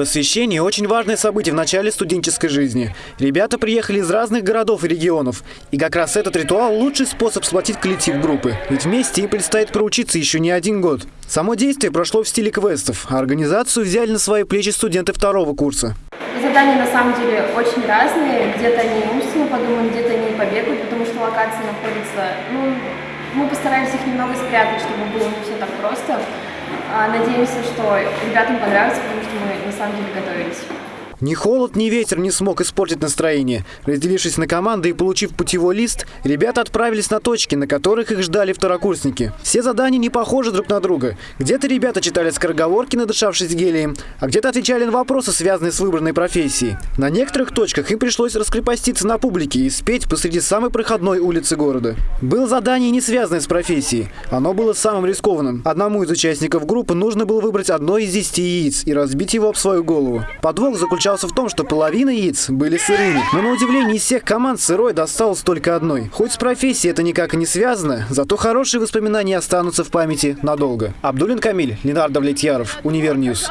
Посвящение – очень важное событие в начале студенческой жизни. Ребята приехали из разных городов и регионов. И как раз этот ритуал – лучший способ сплотить коллектив группы. Ведь вместе им предстоит проучиться еще не один год. Само действие прошло в стиле квестов, а организацию взяли на свои плечи студенты второго курса. Задания на самом деле очень разные. Где-то они умственно подумают, где-то они побегают, потому что локация находится... Ну, мы постарались их немного спрятать, чтобы было не все так просто. А, надеемся, что ребятам понравится, потому что мы на самом деле готовились. Ни холод, ни ветер не смог испортить настроение. Разделившись на команды и получив путевой лист, ребята отправились на точки, на которых их ждали второкурсники. Все задания не похожи друг на друга. Где-то ребята читали скороговорки, надышавшись гелием, а где-то отвечали на вопросы, связанные с выбранной профессией. На некоторых точках им пришлось раскрепоститься на публике и спеть посреди самой проходной улицы города. Было задание, не связанное с профессией. Оно было самым рискованным. Одному из участников группы нужно было выбрать одно из десяти яиц и разбить его об свою голову. Подвох заключался заключался в том, что половина яиц были сырыми. Но на удивление из всех команд сырой досталось только одной. Хоть с профессией это никак и не связано, зато хорошие воспоминания останутся в памяти надолго. Абдулин Камиль, Ленар Давлетьяров, Univer News.